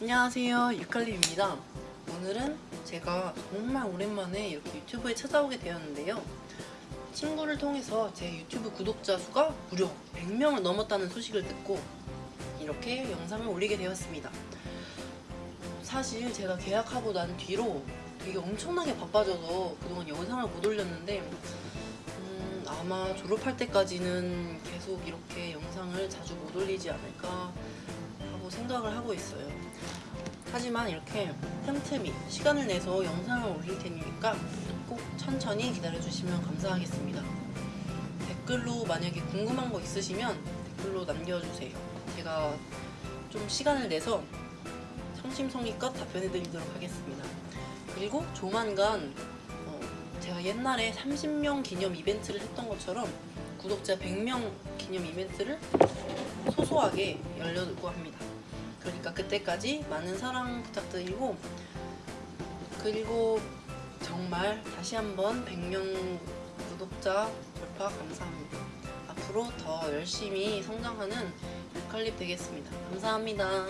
안녕하세요 유칼림입니다. 오늘은 제가 정말 오랜만에 이렇게 유튜브에 찾아오게 되었는데요. 친구를 통해서 제 유튜브 구독자 수가 무려 100명을 넘었다는 소식을 듣고 이렇게 영상을 올리게 되었습니다. 사실 제가 계약하고 난 뒤로 되게 엄청나게 바빠져서 그동안 영상을 못 올렸는데 음, 아마 졸업할 때까지는 계속 이렇게 영상을 자주 못 올리지 않을까 하고 생각을 하고 있어요. 하지만 이렇게 틈틈이 시간을 내서 영상을 올릴 테니까 꼭 천천히 기다려주시면 감사하겠습니다. 댓글로 만약에 궁금한 거 있으시면 댓글로 남겨주세요. 제가 좀 시간을 내서 성심성의껏 답변해드리도록 하겠습니다. 그리고 조만간 어, 제가 옛날에 30명 기념 이벤트를 했던 것처럼 구독자 100명 기념 이벤트를 소소하게 열려고 합니다. 그러니까 그때까지 많은 사랑 부탁드리고 그리고 정말 다시 한번 100명 구독자 돌파 감사합니다. 앞으로 더 열심히 성장하는 유칼립 되겠습니다. 감사합니다.